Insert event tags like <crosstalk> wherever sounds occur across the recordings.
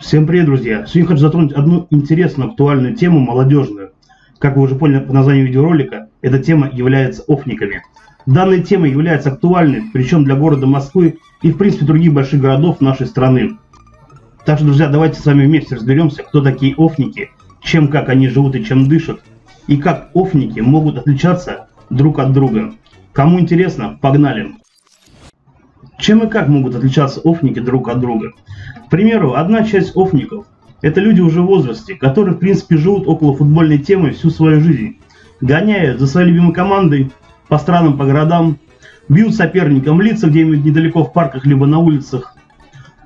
Всем привет, друзья! Сегодня хочу затронуть одну интересную, актуальную тему, молодежную. Как вы уже поняли по названию видеоролика, эта тема является офниками. Данная тема является актуальной, причем для города Москвы и, в принципе, других больших городов нашей страны. Так что, друзья, давайте с вами вместе разберемся, кто такие офники, чем, как они живут и чем дышат, и как офники могут отличаться друг от друга. Кому интересно, погнали! Чем и как могут отличаться офники друг от друга? К примеру, одна часть офников – это люди уже в возрасте, которые в принципе живут около футбольной темы всю свою жизнь, гоняют за своей любимой командой по странам, по городам, бьют соперникам лица где-нибудь недалеко в парках либо на улицах.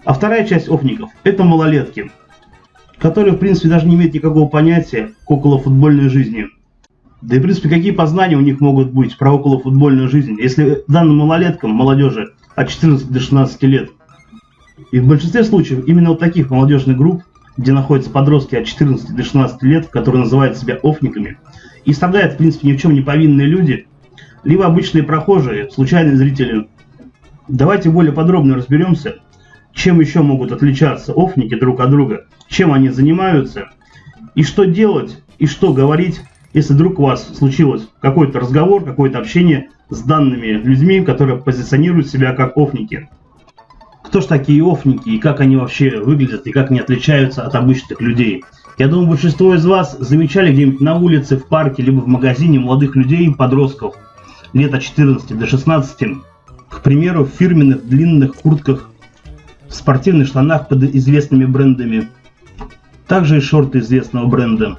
А вторая часть офников – это малолетки, которые в принципе даже не имеют никакого понятия к околофутбольной жизни. Да и в принципе какие познания у них могут быть про околофутбольную жизнь, если данным малолеткам, молодежи, от 14 до 16 лет. И в большинстве случаев именно вот таких молодежных групп, где находятся подростки от 14 до 16 лет, которые называют себя офниками, и страдают, в принципе, ни в чем не повинные люди, либо обычные прохожие, случайные зрители. Давайте более подробно разберемся, чем еще могут отличаться офники друг от друга, чем они занимаются, и что делать, и что говорить, если вдруг у вас случилось какой-то разговор, какое-то общение с данными людьми, которые позиционируют себя как офники. Кто ж такие офники и как они вообще выглядят и как они отличаются от обычных людей? Я думаю, большинство из вас замечали где-нибудь на улице, в парке, либо в магазине молодых людей, подростков, лет от 14 до 16, к примеру, в фирменных длинных куртках, в спортивных штанах под известными брендами, также и шорты известного бренда.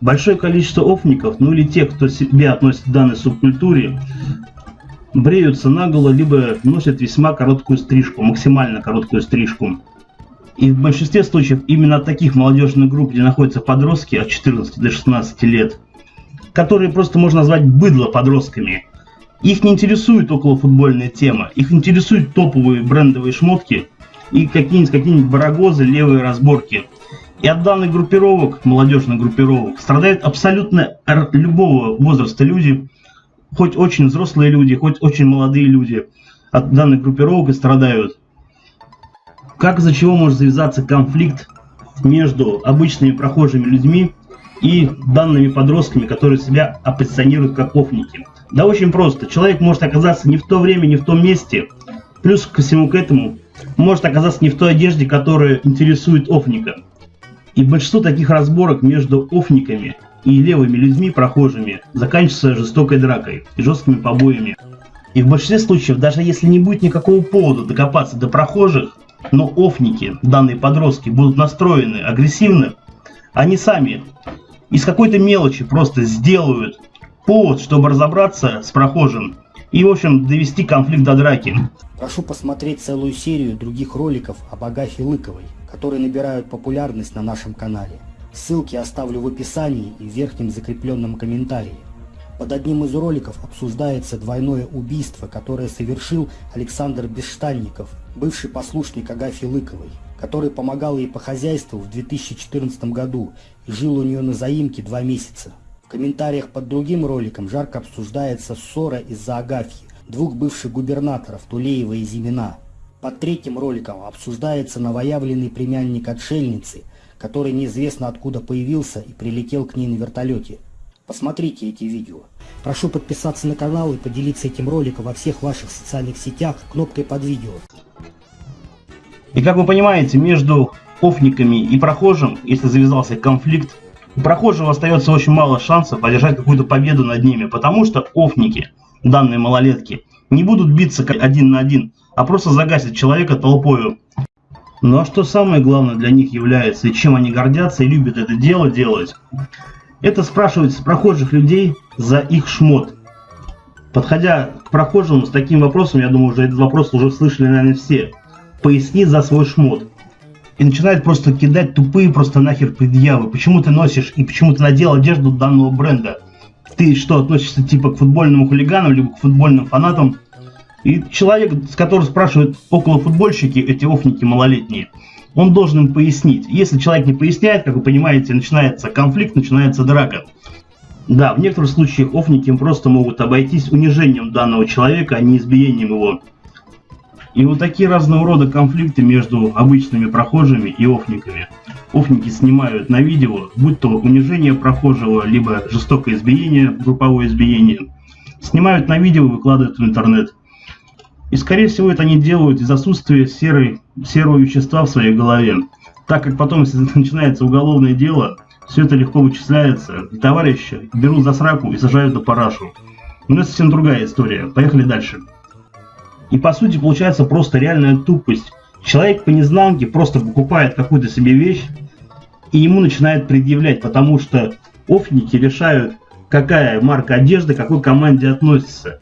Большое количество офников, ну или тех, кто себя относит к данной субкультуре, бреются наголо, либо носят весьма короткую стрижку, максимально короткую стрижку. И в большинстве случаев именно от таких молодежных групп, где находятся подростки от 14 до 16 лет, которые просто можно назвать быдло подростками. Их не интересует околофутбольная тема, их интересуют топовые брендовые шмотки и какие-нибудь какие барагозы, левые разборки – и от данных группировок, молодежных группировок, страдают абсолютно любого возраста люди, хоть очень взрослые люди, хоть очень молодые люди от данных группировок и страдают. Как из-за чего может завязаться конфликт между обычными прохожими людьми и данными подростками, которые себя оппозиционируют как офники? Да очень просто. Человек может оказаться не в то время, не в том месте. Плюс ко всему к этому может оказаться не в той одежде, которая интересует офника. И большинство таких разборок между офниками и левыми людьми, прохожими, заканчивается жестокой дракой и жесткими побоями. И в большинстве случаев, даже если не будет никакого повода докопаться до прохожих, но офники, данные подростки, будут настроены агрессивно, они сами из какой-то мелочи просто сделают повод, чтобы разобраться с прохожим и, в общем, довести конфликт до драки. Прошу посмотреть целую серию других роликов об Агафе Лыковой которые набирают популярность на нашем канале. Ссылки оставлю в описании и в верхнем закрепленном комментарии. Под одним из роликов обсуждается двойное убийство, которое совершил Александр Бесштанников, бывший послушник Агафьи Лыковой, который помогал ей по хозяйству в 2014 году и жил у нее на заимке два месяца. В комментариях под другим роликом жарко обсуждается ссора из-за Агафьи, двух бывших губернаторов Тулеева и Зимина. Под третьим роликом обсуждается новоявленный племянник отшельницы, который неизвестно откуда появился и прилетел к ней на вертолете. Посмотрите эти видео. Прошу подписаться на канал и поделиться этим роликом во всех ваших социальных сетях кнопкой под видео. И как вы понимаете, между офниками и прохожим, если завязался конфликт, у прохожего остается очень мало шансов одержать какую-то победу над ними, потому что офники, данные малолетки, не будут биться один на один, а просто загасить человека толпою. Ну а что самое главное для них является, и чем они гордятся и любят это дело делать, это спрашивать с прохожих людей за их шмот. Подходя к прохожему с таким вопросом, я думаю, уже этот вопрос уже слышали, наверное, все. Поясни за свой шмот. И начинает просто кидать тупые просто нахер предъявы. Почему ты носишь и почему ты надел одежду данного бренда? Ты что, относишься типа к футбольным хулиганам, либо к футбольным фанатам? И человек, с которого спрашивают около футбольщики, эти офники малолетние, он должен им пояснить. Если человек не поясняет, как вы понимаете, начинается конфликт, начинается драка. Да, в некоторых случаях офники просто могут обойтись унижением данного человека, а не избиением его. И вот такие разного рода конфликты между обычными прохожими и офниками. Офники снимают на видео, будь то унижение прохожего, либо жестокое избиение, групповое избиение. Снимают на видео и выкладывают в интернет. И скорее всего это они делают из отсутствия серой, серого вещества в своей голове. Так как потом, если <laughs> начинается уголовное дело, все это легко вычисляется, и товарища берут за сраку и сажают на парашу. Но это совсем другая история. Поехали дальше. И по сути получается просто реальная тупость. Человек по незнанке просто покупает какую-то себе вещь, и ему начинает предъявлять, потому что офники решают, какая марка одежды какой команде относится.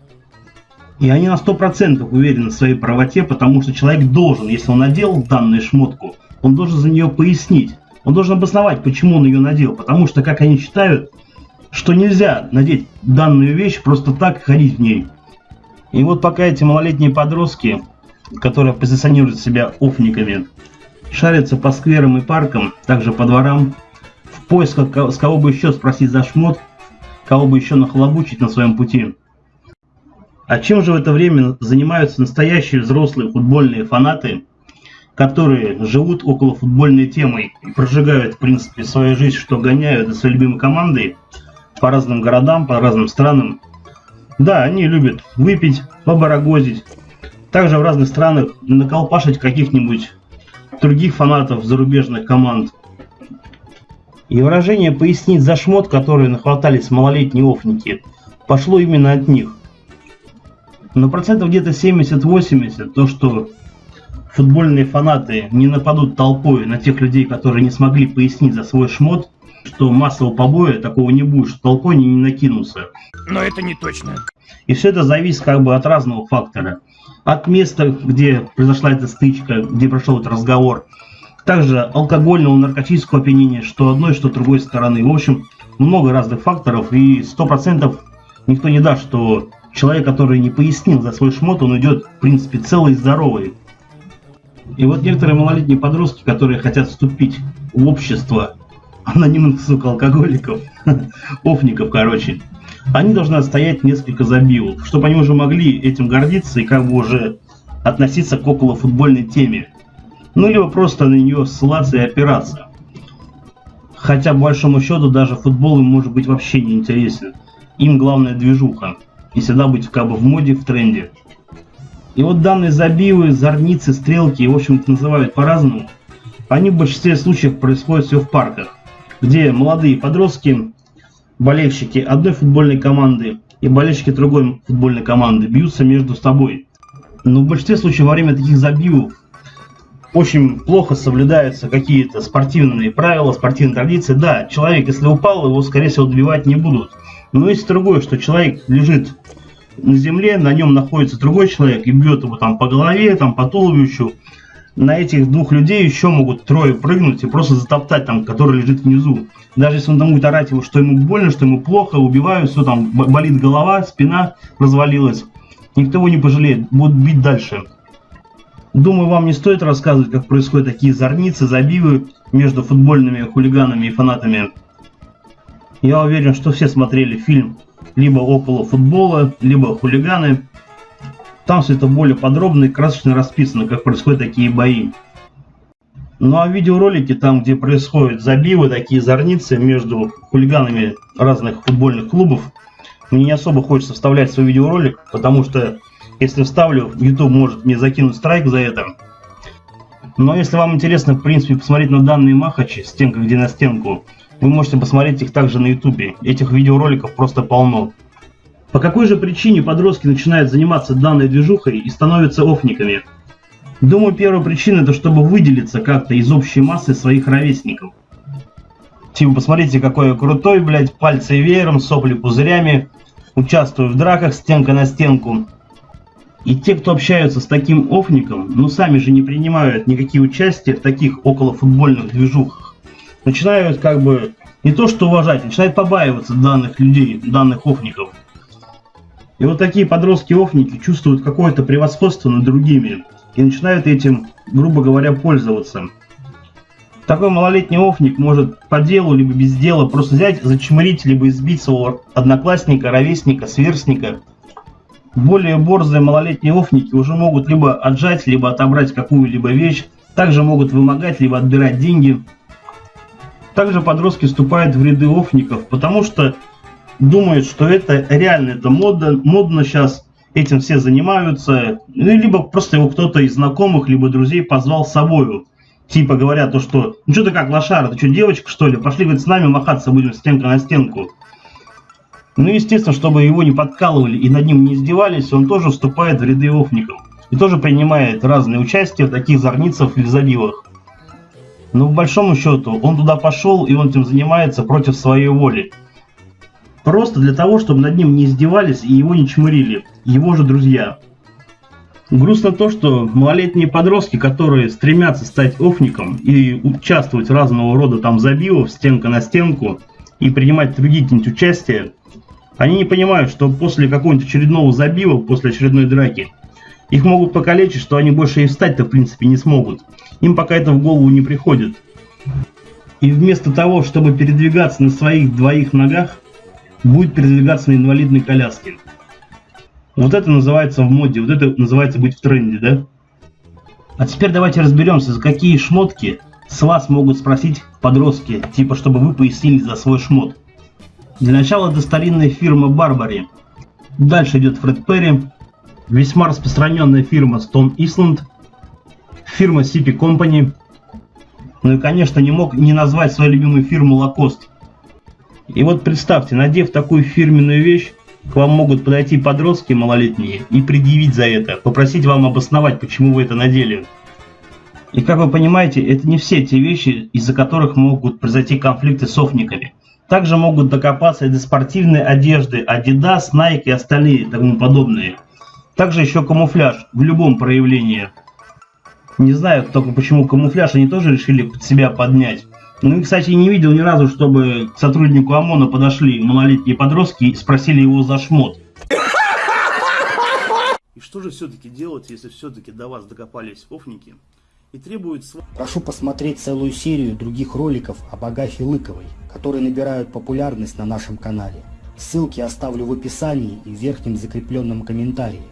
И они на 100% уверены в своей правоте, потому что человек должен, если он надел данную шмотку, он должен за нее пояснить. Он должен обосновать, почему он ее надел. Потому что, как они считают, что нельзя надеть данную вещь просто так ходить в ней. И вот пока эти малолетние подростки, которые позиционируют себя офниками, шарятся по скверам и паркам, также по дворам, в поисках с кого бы еще спросить за шмот, кого бы еще нахлобучить на своем пути. А чем же в это время занимаются настоящие взрослые футбольные фанаты, которые живут около футбольной темы и прожигают, в принципе, свою жизнь, что гоняют за своей любимой командой по разным городам, по разным странам, да, они любят выпить, побарагозить. Также в разных странах наколпашить каких-нибудь других фанатов зарубежных команд. И выражение «пояснить за шмот», которые нахватались малолетние офники, пошло именно от них. Но процентов где-то 70-80 то, что футбольные фанаты не нападут толпой на тех людей, которые не смогли пояснить за свой шмот, что массового побоя такого не будет, что толпой не, не накинутся. Но это не точно. И все это зависит как бы от разного фактора. От места, где произошла эта стычка, где прошел этот разговор. Также алкогольного, наркотического опьянения, что одной, что другой стороны. В общем, много разных факторов, и сто процентов никто не даст, что человек, который не пояснил за свой шмот, он идет, в принципе, целый и здоровый. И вот некоторые малолетние подростки, которые хотят вступить в общество анонимных, сука, алкоголиков, <laughs> офников, короче, они должны отстоять несколько забивок, чтобы они уже могли этим гордиться и как бы уже относиться к околофутбольной теме. Ну, либо просто на нее ссылаться и опираться. Хотя, по большому счету, даже футбол им может быть вообще не интересен. Им главная движуха. И всегда быть как бы в моде, в тренде. И вот данные забивы, зорницы, стрелки, в общем-то называют по-разному, они в большинстве случаев происходят все в парках где молодые подростки, болельщики одной футбольной команды и болельщики другой футбольной команды бьются между собой. Но в большинстве случаев во время таких забивов очень плохо соблюдаются какие-то спортивные правила, спортивные традиции. Да, человек, если упал, его, скорее всего, добивать не будут. Но есть другое, что человек лежит на земле, на нем находится другой человек и бьет его там по голове, там по туловищу, на этих двух людей еще могут трое прыгнуть и просто затоптать там, который лежит внизу. Даже если он там будет орать его, что ему больно, что ему плохо, убивают, все там, болит голова, спина развалилась. Никто его не пожалеет, будут бить дальше. Думаю, вам не стоит рассказывать, как происходят такие зорницы, забивы между футбольными хулиганами и фанатами. Я уверен, что все смотрели фильм либо около футбола, либо хулиганы. Там все это более подробно и красочно расписано, как происходят такие бои. Ну а видеоролики, там где происходят забивы, такие зорницы между хулиганами разных футбольных клубов, мне не особо хочется вставлять свой видеоролик, потому что если вставлю, YouTube может мне закинуть страйк за это. Но если вам интересно, в принципе, посмотреть на данные махачи, стенка где на стенку, вы можете посмотреть их также на YouTube. Этих видеороликов просто полно. По какой же причине подростки начинают заниматься данной движухой и становятся офниками? Думаю, первая причина это чтобы выделиться как-то из общей массы своих ровесников. Типа, посмотрите, какой я крутой, блядь, пальцы веером, сопли пузырями, участвую в драках стенка на стенку. И те, кто общаются с таким офником, ну сами же не принимают никакие участия в таких околофутбольных движухах. Начинают как бы не то что уважать, начинают побаиваться данных людей, данных офников. И вот такие подростки-офники чувствуют какое-то превосходство над другими и начинают этим, грубо говоря, пользоваться. Такой малолетний офник может по делу, либо без дела просто взять, зачмырить, либо избить своего одноклассника, ровесника, сверстника. Более борзые малолетние офники уже могут либо отжать, либо отобрать какую-либо вещь, также могут вымогать, либо отбирать деньги. Также подростки вступают в ряды офников, потому что думают, что это реально, это модно, модно сейчас, этим все занимаются, ну, либо просто его кто-то из знакомых, либо друзей позвал с собою. Типа говорят то, что, ну что ты как лошара, ты что, девочка что ли? Пошли, говорит, с нами махаться будем стенка на стенку. Ну, естественно, чтобы его не подкалывали и над ним не издевались, он тоже вступает в ряды офников. И тоже принимает разные участия в таких зорницах или забивах. Но в большому счету он туда пошел и он этим занимается против своей воли. Просто для того, чтобы над ним не издевались и его не чмырили, его же друзья. Грустно то, что малолетние подростки, которые стремятся стать офником и участвовать в разного рода там забивов, стенка на стенку, и принимать другие какие-нибудь участия, они не понимают, что после какого-нибудь очередного забива, после очередной драки, их могут покалечить, что они больше и встать-то в принципе не смогут. Им пока это в голову не приходит. И вместо того, чтобы передвигаться на своих двоих ногах, будет передвигаться на инвалидной коляске. Вот это называется в моде, вот это называется быть в тренде, да? А теперь давайте разберемся, за какие шмотки с вас могут спросить подростки, типа чтобы вы пояснили за свой шмот. Для начала это старинная фирма Барбари. Дальше идет Фред Перри, весьма распространенная фирма Stone Island, фирма CP Company, ну и конечно не мог не назвать свою любимую фирму Lacoste. И вот представьте, надев такую фирменную вещь, к вам могут подойти подростки малолетние и предъявить за это, попросить вам обосновать, почему вы это надели. И как вы понимаете, это не все те вещи, из-за которых могут произойти конфликты с офниками. Также могут докопаться и до спортивной одежды Adidas, Nike и остальные тому подобные. Также еще камуфляж в любом проявлении. Не знаю только почему камуфляж они тоже решили под себя поднять. Ну и, кстати, не видел ни разу, чтобы к сотруднику ОМОНа подошли малолетние подростки и спросили его за шмот. И что же все-таки делать, если все-таки до вас докопались офники и требуют... Прошу посмотреть целую серию других роликов об Агафе Лыковой, которые набирают популярность на нашем канале. Ссылки оставлю в описании и в верхнем закрепленном комментарии.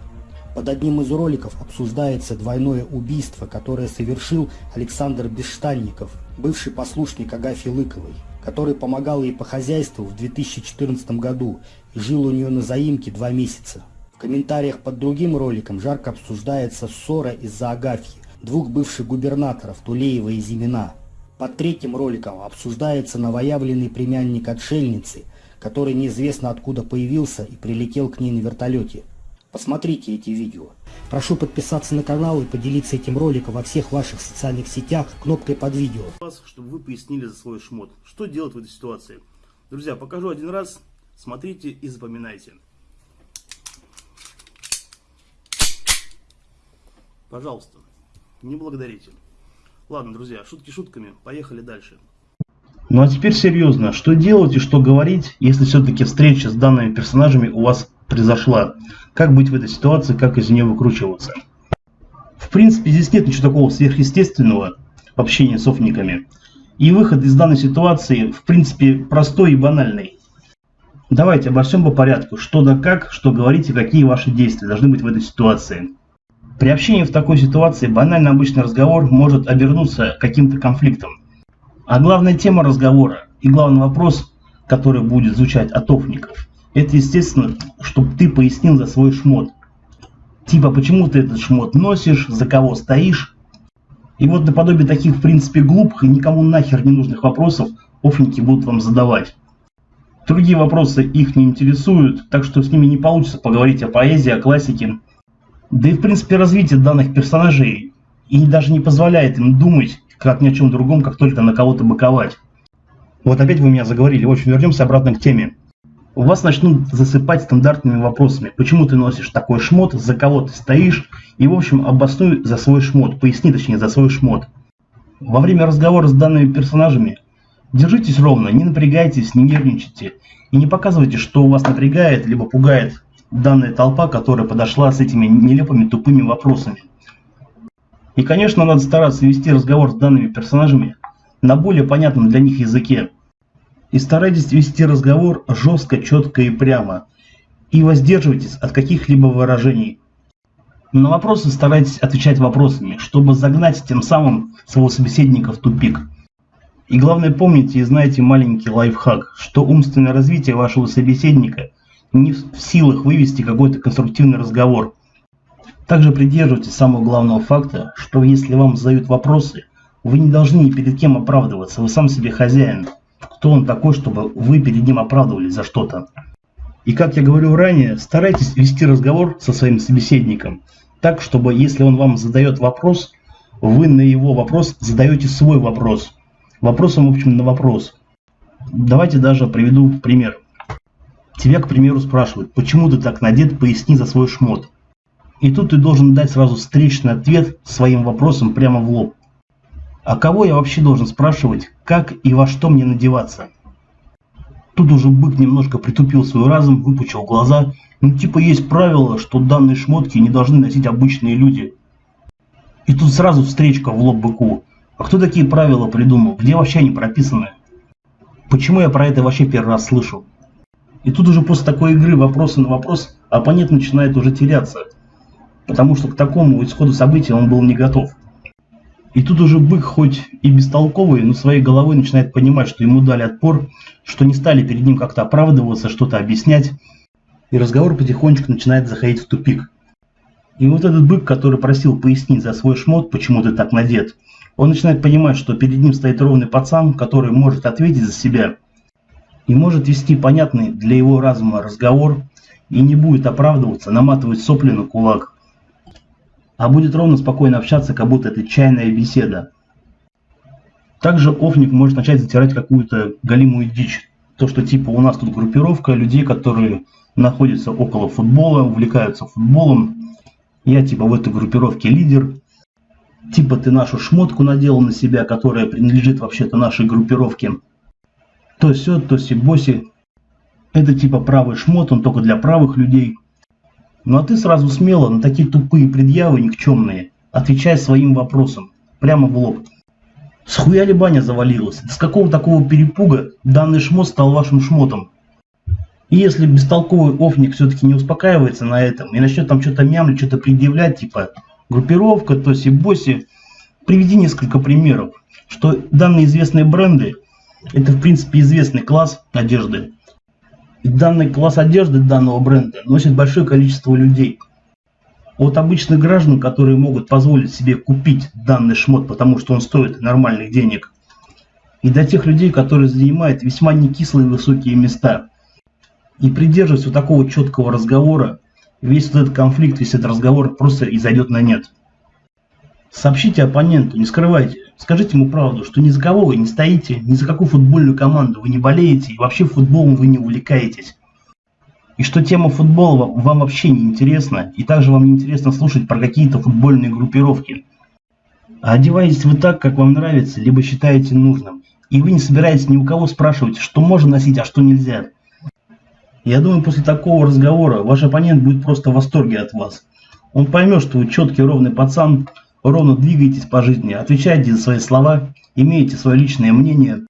Под одним из роликов обсуждается двойное убийство, которое совершил Александр Бесштанников, бывший послушник Агафьи Лыковой, который помогал ей по хозяйству в 2014 году и жил у нее на заимке два месяца. В комментариях под другим роликом жарко обсуждается ссора из-за Агафьи, двух бывших губернаторов Тулеева и Зимина. Под третьим роликом обсуждается новоявленный племянник отшельницы, который неизвестно откуда появился и прилетел к ней на вертолете. Посмотрите эти видео. Прошу подписаться на канал и поделиться этим роликом во всех ваших социальных сетях кнопкой под видео. Чтобы вы пояснили за свой шмот. Что делать в этой ситуации? Друзья, покажу один раз. Смотрите и запоминайте. Пожалуйста, не благодарите. Ладно, друзья, шутки шутками. Поехали дальше. Ну а теперь серьезно, что делать и что говорить, если все-таки встреча с данными персонажами у вас произошла? Как быть в этой ситуации, как из нее выкручиваться? В принципе, здесь нет ничего такого сверхъестественного в общении с офниками. И выход из данной ситуации, в принципе, простой и банальный. Давайте обо всем по порядку. Что да как, что говорите, какие ваши действия должны быть в этой ситуации. При общении в такой ситуации банальный обычный разговор может обернуться каким-то конфликтом. А главная тема разговора и главный вопрос, который будет звучать от офников, это, естественно, чтобы ты пояснил за свой шмот. Типа, почему ты этот шмот носишь, за кого стоишь. И вот наподобие таких, в принципе, глупых и никому нахер не нужных вопросов офники будут вам задавать. Другие вопросы их не интересуют, так что с ними не получится поговорить о поэзии, о классике. Да и, в принципе, развитие данных персонажей и даже не позволяет им думать как ни о чем другом, как только на кого-то быковать. Вот опять вы меня заговорили. В общем, вернемся обратно к теме вас начнут засыпать стандартными вопросами. Почему ты носишь такой шмот, за кого ты стоишь, и в общем обоснуй за свой шмот, поясни точнее за свой шмот. Во время разговора с данными персонажами держитесь ровно, не напрягайтесь, не нервничайте и не показывайте, что у вас напрягает либо пугает данная толпа, которая подошла с этими нелепыми тупыми вопросами. И конечно надо стараться вести разговор с данными персонажами на более понятном для них языке, и старайтесь вести разговор жестко, четко и прямо. И воздерживайтесь от каких-либо выражений. На вопросы старайтесь отвечать вопросами, чтобы загнать тем самым своего собеседника в тупик. И главное помните и знайте маленький лайфхак, что умственное развитие вашего собеседника не в силах вывести какой-то конструктивный разговор. Также придерживайтесь самого главного факта, что если вам задают вопросы, вы не должны ни перед кем оправдываться, вы сам себе хозяин. Кто он такой, чтобы вы перед ним оправдывались за что-то? И как я говорил ранее, старайтесь вести разговор со своим собеседником так, чтобы если он вам задает вопрос, вы на его вопрос задаете свой вопрос. Вопросом, в общем, на вопрос. Давайте даже приведу пример. Тебя, к примеру, спрашивают, почему ты так надет, поясни за свой шмот. И тут ты должен дать сразу встречный ответ своим вопросом прямо в лоб. А кого я вообще должен спрашивать, как и во что мне надеваться? Тут уже бык немножко притупил свой разум, выпучил глаза. Ну типа есть правило, что данные шмотки не должны носить обычные люди. И тут сразу встречка в лоб быку. А кто такие правила придумал? Где вообще они прописаны? Почему я про это вообще первый раз слышу? И тут уже после такой игры вопросы на вопрос оппонент начинает уже теряться. Потому что к такому исходу событий он был не готов. И тут уже бык, хоть и бестолковый, но своей головой начинает понимать, что ему дали отпор, что не стали перед ним как-то оправдываться, что-то объяснять. И разговор потихонечку начинает заходить в тупик. И вот этот бык, который просил пояснить за свой шмот, почему ты так надет, он начинает понимать, что перед ним стоит ровный пацан, который может ответить за себя и может вести понятный для его разума разговор и не будет оправдываться, наматывать сопли на кулак а будет ровно спокойно общаться, как будто это чайная беседа. Также офник может начать затирать какую-то галимую дичь. То, что типа у нас тут группировка людей, которые находятся около футбола, увлекаются футболом. Я типа в этой группировке лидер. Типа ты нашу шмотку надел на себя, которая принадлежит вообще-то нашей группировке. То все, то си-боси. Это типа правый шмот, он только для правых людей. Ну а ты сразу смело на такие тупые предъявы никчемные отвечай своим вопросом, прямо в лоб. С ли баня завалилась? С какого такого перепуга данный шмот стал вашим шмотом? И если бестолковый офник все-таки не успокаивается на этом и начнет там что-то мямлить, что-то предъявлять, типа группировка, тоси-боси, приведи несколько примеров, что данные известные бренды, это в принципе известный класс одежды, данный класс одежды данного бренда носит большое количество людей. От обычных граждан, которые могут позволить себе купить данный шмот, потому что он стоит нормальных денег, и до тех людей, которые занимают весьма некислые высокие места. И придерживаясь вот такого четкого разговора, весь этот конфликт, весь этот разговор просто изойдет на нет. Сообщите оппоненту, не скрывайте. Скажите ему правду, что ни за кого вы не стоите, ни за какую футбольную команду вы не болеете, и вообще футболом вы не увлекаетесь. И что тема футбола вам вообще не интересна, и также вам не интересно слушать про какие-то футбольные группировки. А одеваетесь вы так, как вам нравится, либо считаете нужным. И вы не собираетесь ни у кого спрашивать, что можно носить, а что нельзя. Я думаю, после такого разговора ваш оппонент будет просто в восторге от вас. Он поймет, что вы четкий ровный пацан, ровно двигаетесь по жизни, отвечаете за свои слова, имеете свое личное мнение,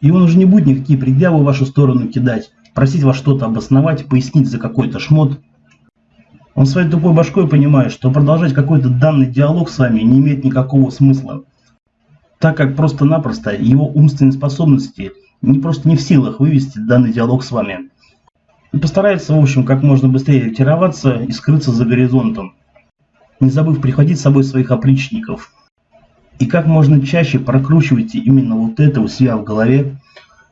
и он уже не будет никакие предъявы в вашу сторону кидать, просить вас что-то обосновать, пояснить за какой-то шмот. Он своей тупой башкой понимает, что продолжать какой-то данный диалог с вами не имеет никакого смысла, так как просто-напросто его умственные способности не просто не в силах вывести данный диалог с вами. И постарается, в общем, как можно быстрее ретироваться и скрыться за горизонтом не забыв прихватить с собой своих опричников. И как можно чаще прокручивайте именно вот это у себя в голове,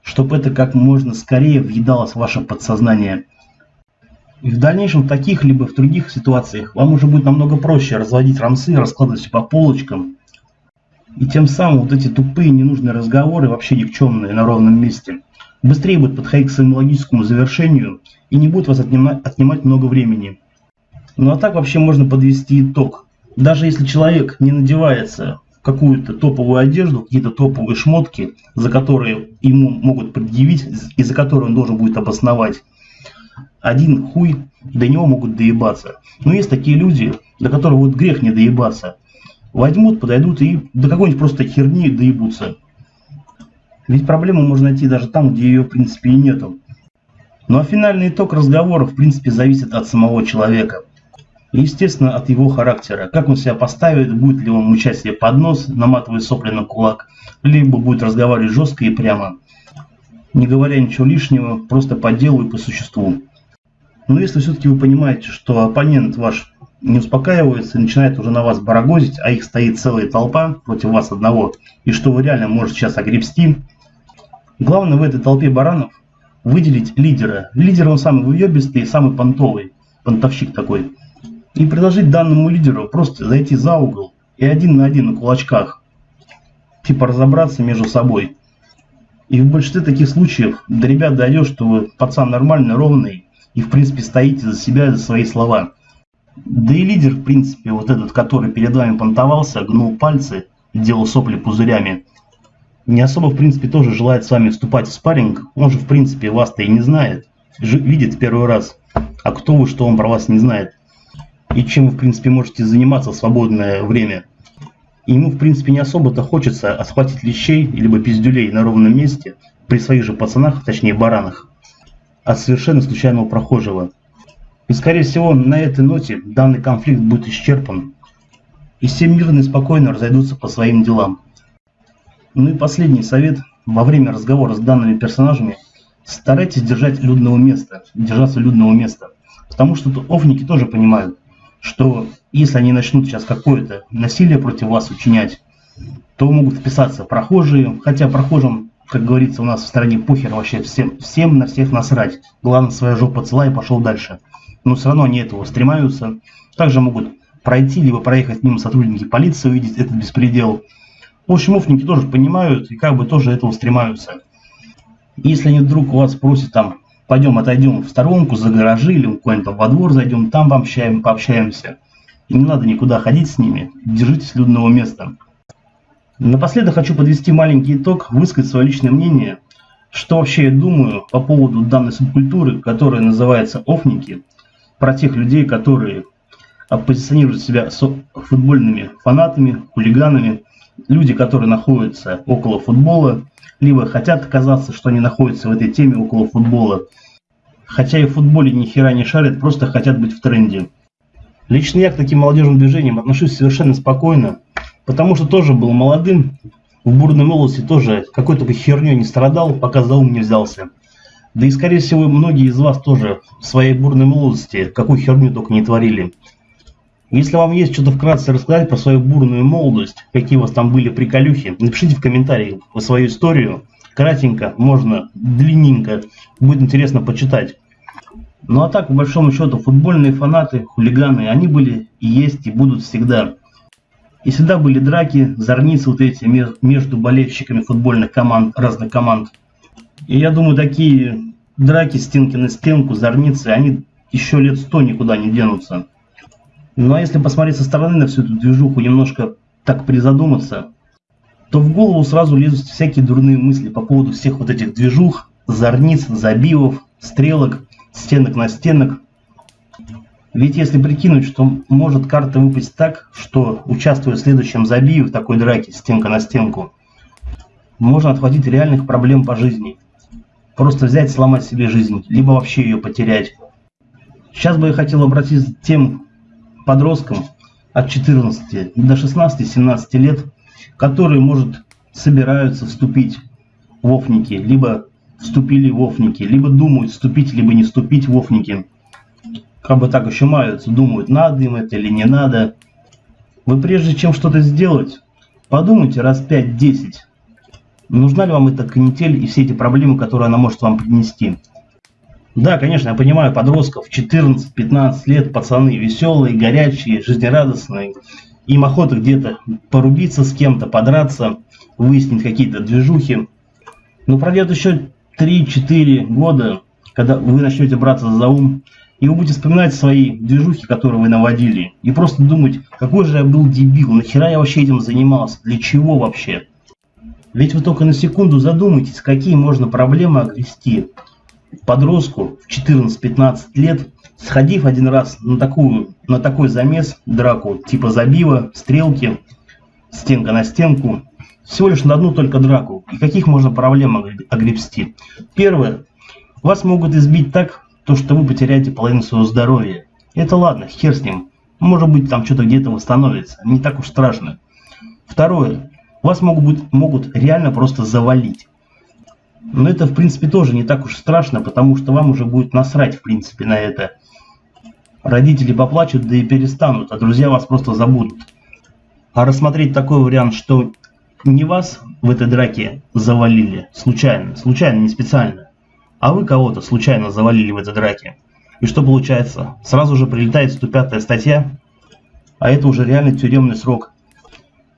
чтобы это как можно скорее въедалось в ваше подсознание. И в дальнейшем в таких либо в других ситуациях вам уже будет намного проще разводить рамсы, раскладывать все по полочкам. И тем самым вот эти тупые ненужные разговоры, вообще никчемные на ровном месте, быстрее будут подходить к своему логическому завершению и не будут вас отнимать много времени. Ну а так вообще можно подвести итог. Даже если человек не надевается в какую-то топовую одежду, какие-то топовые шмотки, за которые ему могут предъявить и за которые он должен будет обосновать, один хуй до него могут доебаться. Но есть такие люди, до которых вот грех не доебаться. Возьмут, подойдут и до какой-нибудь просто херни доебутся. Ведь проблему можно найти даже там, где ее в принципе и нету. Ну а финальный итог разговора в принципе зависит от самого человека. И, естественно, от его характера. Как он себя поставит, будет ли он мучать себе под нос, наматывая сопли на кулак, либо будет разговаривать жестко и прямо, не говоря ничего лишнего, просто по делу и по существу. Но если все-таки вы понимаете, что оппонент ваш не успокаивается начинает уже на вас барагозить, а их стоит целая толпа против вас одного, и что вы реально можете сейчас огребсти, главное в этой толпе баранов выделить лидера. Лидер он самый выебистый, самый понтовый, понтовщик такой. И предложить данному лидеру просто зайти за угол и один на один на кулачках, типа разобраться между собой. И в большинстве таких случаев до ребят дойдет, что пацан нормальный, ровный, и в принципе стоите за себя, за свои слова. Да и лидер, в принципе, вот этот, который перед вами понтовался, гнул пальцы, делал сопли пузырями, не особо, в принципе, тоже желает с вами вступать в спарринг. Он же, в принципе, вас-то и не знает. Видит первый раз. А кто вы, что он про вас не знает. И чем вы, в принципе, можете заниматься в свободное время. И ему, в принципе, не особо-то хочется отхватить лещей, либо пиздюлей на ровном месте, при своих же пацанах, точнее баранах, от совершенно случайного прохожего. И, скорее всего, на этой ноте данный конфликт будет исчерпан, и все мирно и спокойно разойдутся по своим делам. Ну и последний совет. Во время разговора с данными персонажами старайтесь держать людного места, держаться людного места. Потому что тут офники тоже понимают, что если они начнут сейчас какое-то насилие против вас учинять, то могут вписаться прохожие, хотя прохожим, как говорится у нас в стране, похер вообще всем, всем на всех насрать. Главное, своя жопа цела и пошел дальше но все равно они этого стремаются. Также могут пройти, либо проехать мимо сотрудники полиции, увидеть этот беспредел. В общем, офники тоже понимают и как бы тоже этого стремаются. Если они вдруг у вас просят там, пойдем отойдем в сторонку, за гаражи или куда-нибудь во двор зайдем, там пообщаем, пообщаемся. И не надо никуда ходить с ними, держитесь людного места. Напоследок хочу подвести маленький итог, высказать свое личное мнение, что вообще я думаю по поводу данной субкультуры, которая называется офники – про тех людей, которые позиционируют себя футбольными фанатами, хулиганами, люди, которые находятся около футбола, либо хотят казаться, что они находятся в этой теме около футбола, хотя и в футболе ни хера не шарят, просто хотят быть в тренде. Лично я к таким молодежным движениям отношусь совершенно спокойно, потому что тоже был молодым, в бурной молодости тоже какой-то херней не страдал, пока за ум не взялся. Да и, скорее всего, многие из вас тоже в своей бурной молодости какую херню только не творили. Если вам есть что-то вкратце рассказать про свою бурную молодость, какие у вас там были приколюхи, напишите в комментариях свою историю. Кратенько, можно длинненько, будет интересно почитать. Ну а так, по большому счету, футбольные фанаты, хулиганы, они были и есть и будут всегда. И всегда были драки, зорницы вот эти между болельщиками футбольных команд, разных команд. И я думаю, такие драки стенки на стенку, зорницы, они еще лет сто никуда не денутся. Ну а если посмотреть со стороны на всю эту движуху, немножко так призадуматься, то в голову сразу лезут всякие дурные мысли по поводу всех вот этих движух, зорниц, забивов, стрелок, стенок на стенок. Ведь если прикинуть, что может карта выпасть так, что участвуя в следующем забиве в такой драке стенка на стенку, можно отхватить реальных проблем по жизни – Просто взять, сломать себе жизнь, либо вообще ее потерять. Сейчас бы я хотел обратиться к тем подросткам от 14 до 16-17 лет, которые, может, собираются вступить в офники, либо вступили в офники, либо думают вступить, либо не вступить в офники. Как бы так еще маются, думают, надо им это или не надо. Вы прежде чем что-то сделать, подумайте раз 5-10, Нужна ли вам эта канитель и все эти проблемы, которые она может вам принести? Да, конечно, я понимаю подростков, 14-15 лет, пацаны веселые, горячие, жизнерадостные. Им охота где-то порубиться с кем-то, подраться, выяснить какие-то движухи. Но пройдет еще 3-4 года, когда вы начнете браться за ум, и вы будете вспоминать свои движухи, которые вы наводили, и просто думать, какой же я был дебил, нахера я вообще этим занимался, для чего вообще? Ведь вы только на секунду задумайтесь, какие можно проблемы огрести подростку в 14-15 лет, сходив один раз на, такую, на такой замес, драку, типа забива, стрелки, стенка на стенку, всего лишь на одну только драку. И каких можно проблем огребсти? Первое. Вас могут избить так, то что вы потеряете половину своего здоровья. Это ладно, хер с ним. Может быть там что-то где-то восстановится. Не так уж страшно. Второе. Вас могут, могут реально просто завалить. Но это в принципе тоже не так уж страшно, потому что вам уже будет насрать в принципе на это. Родители поплачут, да и перестанут, а друзья вас просто забудут. А рассмотреть такой вариант, что не вас в этой драке завалили случайно, случайно, не специально, а вы кого-то случайно завалили в этой драке. И что получается? Сразу же прилетает 105 статья, а это уже реальный тюремный срок.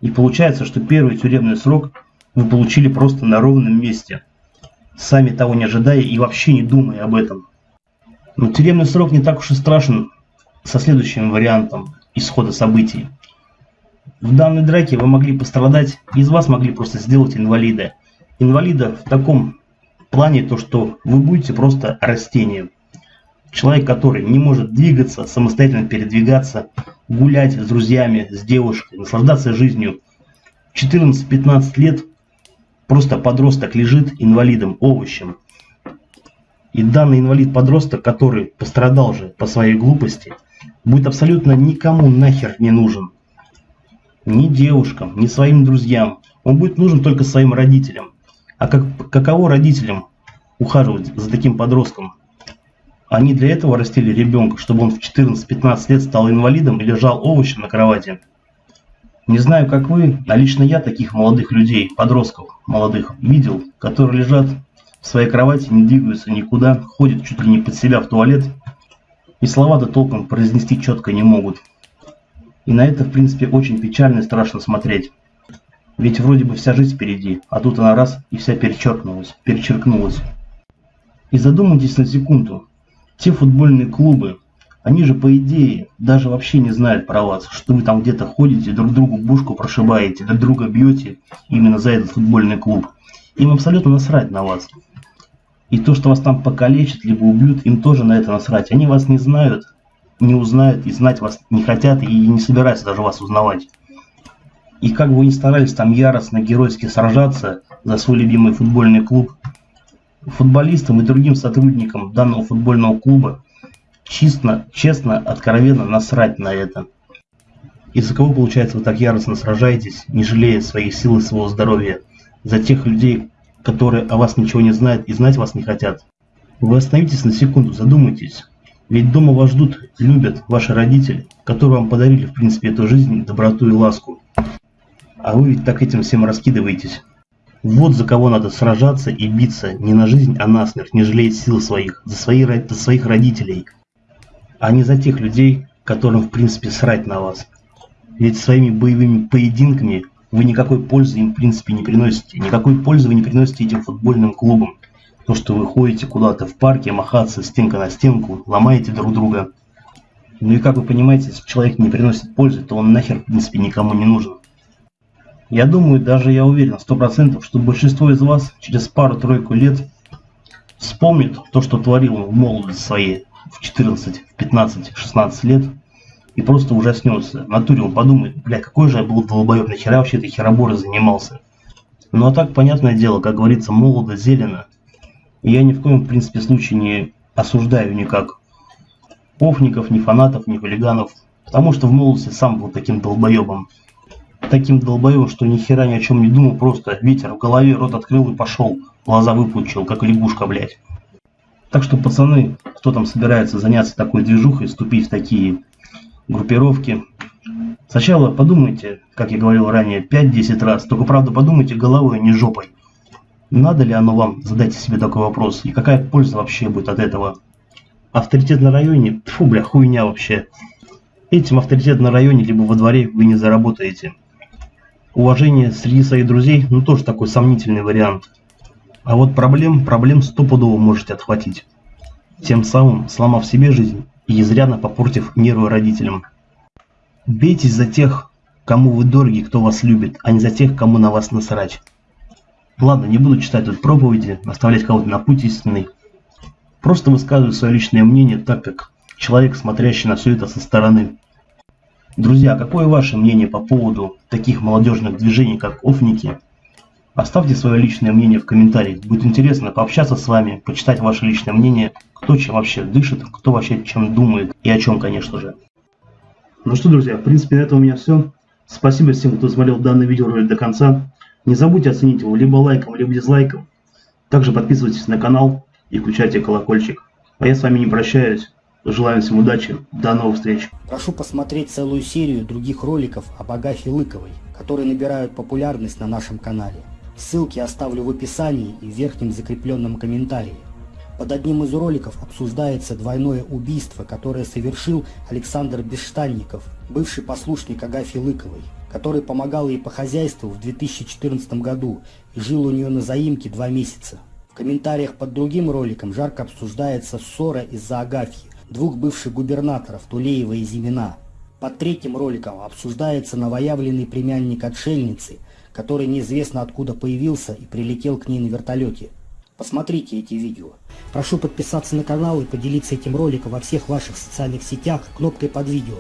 И получается, что первый тюремный срок вы получили просто на ровном месте, сами того не ожидая и вообще не думая об этом. Но тюремный срок не так уж и страшен со следующим вариантом исхода событий. В данной драке вы могли пострадать, из вас могли просто сделать инвалида. Инвалида в таком плане, то что вы будете просто растением. Человек, который не может двигаться, самостоятельно передвигаться, гулять с друзьями, с девушкой, наслаждаться жизнью. 14-15 лет просто подросток лежит инвалидом, овощем. И данный инвалид-подросток, который пострадал же по своей глупости, будет абсолютно никому нахер не нужен. Ни девушкам, ни своим друзьям. Он будет нужен только своим родителям. А как, каково родителям ухаживать за таким подростком? Они для этого растили ребенка, чтобы он в 14-15 лет стал инвалидом и лежал овощем на кровати. Не знаю, как вы, а лично я таких молодых людей, подростков молодых, видел, которые лежат в своей кровати, не двигаются никуда, ходят чуть ли не под себя в туалет и слова-то толком произнести четко не могут. И на это, в принципе, очень печально и страшно смотреть. Ведь вроде бы вся жизнь впереди, а тут она раз и вся перечеркнулась, перечеркнулась. И задумайтесь на секунду, те футбольные клубы, они же по идее даже вообще не знают про вас, что вы там где-то ходите, друг другу бушку прошибаете, друг друга бьете именно за этот футбольный клуб. Им абсолютно насрать на вас. И то, что вас там покалечат, либо убьют, им тоже на это насрать. Они вас не знают, не узнают и знать вас не хотят и не собираются даже вас узнавать. И как бы вы ни старались там яростно, геройски сражаться за свой любимый футбольный клуб, футболистам и другим сотрудникам данного футбольного клуба честно, честно, откровенно насрать на это. Из-за кого, получается, вы так яростно сражаетесь, не жалея своих сил и своего здоровья, за тех людей, которые о вас ничего не знают и знать вас не хотят. Вы остановитесь на секунду, задумайтесь. Ведь дома вас ждут, любят ваши родители, которые вам подарили, в принципе, эту жизнь, доброту и ласку. А вы ведь так этим всем раскидываетесь. Вот за кого надо сражаться и биться не на жизнь, а на смерть, не жалея сил своих, за, свои, за своих родителей, а не за тех людей, которым в принципе срать на вас. Ведь своими боевыми поединками вы никакой пользы им в принципе не приносите, никакой пользы вы не приносите этим футбольным клубам. То, что вы ходите куда-то в парке, махаться стенка на стенку, ломаете друг друга. Ну и как вы понимаете, если человек не приносит пользы, то он нахер в принципе никому не нужен. Я думаю, даже я уверен, сто процентов, что большинство из вас через пару-тройку лет вспомнит то, что творил в молодости своей в 14, в 15, 16 лет и просто ужаснется. В натуре он подумает, бля, какой же я был долбоеб, нахера вообще этой хероборой занимался. Ну а так, понятное дело, как говорится, молодо, зелено. И я ни в коем, в принципе, случае не осуждаю никак офников, ни фанатов, ни хулиганов, потому что в молодости сам был таким долбоебом таким долбоем, что ни хера ни о чем не думал, просто ветер в голове, рот открыл и пошел, глаза выпучил, как лягушка, блядь. Так что, пацаны, кто там собирается заняться такой движухой, вступить в такие группировки, сначала подумайте, как я говорил ранее, 5-10 раз, только правда подумайте головой, а не жопой. Надо ли оно вам, задайте себе такой вопрос, и какая польза вообще будет от этого? Авторитет на районе? Фу, бля, хуйня вообще. Этим авторитет на районе либо во дворе вы не заработаете. Уважение среди своих друзей, ну тоже такой сомнительный вариант. А вот проблем, проблем стопудово можете отхватить. Тем самым сломав себе жизнь и изрядно попортив нервы родителям. Бейтесь за тех, кому вы дороги, кто вас любит, а не за тех, кому на вас насрать. Ладно, не буду читать тут проповеди, наставлять кого-то на путь истинный. Просто высказываю свое личное мнение так, как человек, смотрящий на все это со стороны. Друзья, какое ваше мнение по поводу таких молодежных движений, как офники, Оставьте свое личное мнение в комментариях. Будет интересно пообщаться с вами, почитать ваше личное мнение, кто чем вообще дышит, кто вообще чем думает и о чем, конечно же. Ну что, друзья, в принципе, на этом у меня все. Спасибо всем, кто смотрел данное видеоролик до конца. Не забудьте оценить его либо лайком, либо дизлайком. Также подписывайтесь на канал и включайте колокольчик. А я с вами не прощаюсь. Желаю всем удачи. До новых встреч. Прошу посмотреть целую серию других роликов об Агафье Лыковой, которые набирают популярность на нашем канале. Ссылки оставлю в описании и в верхнем закрепленном комментарии. Под одним из роликов обсуждается двойное убийство, которое совершил Александр Бесштанников, бывший послушник Агафьи Лыковой, который помогал ей по хозяйству в 2014 году и жил у нее на заимке два месяца. В комментариях под другим роликом жарко обсуждается ссора из-за Агафьи, двух бывших губернаторов Тулеева и Зимина. Под третьим роликом обсуждается новоявленный племянник отшельницы, который неизвестно откуда появился и прилетел к ней на вертолете. Посмотрите эти видео. Прошу подписаться на канал и поделиться этим роликом во всех ваших социальных сетях кнопкой под видео.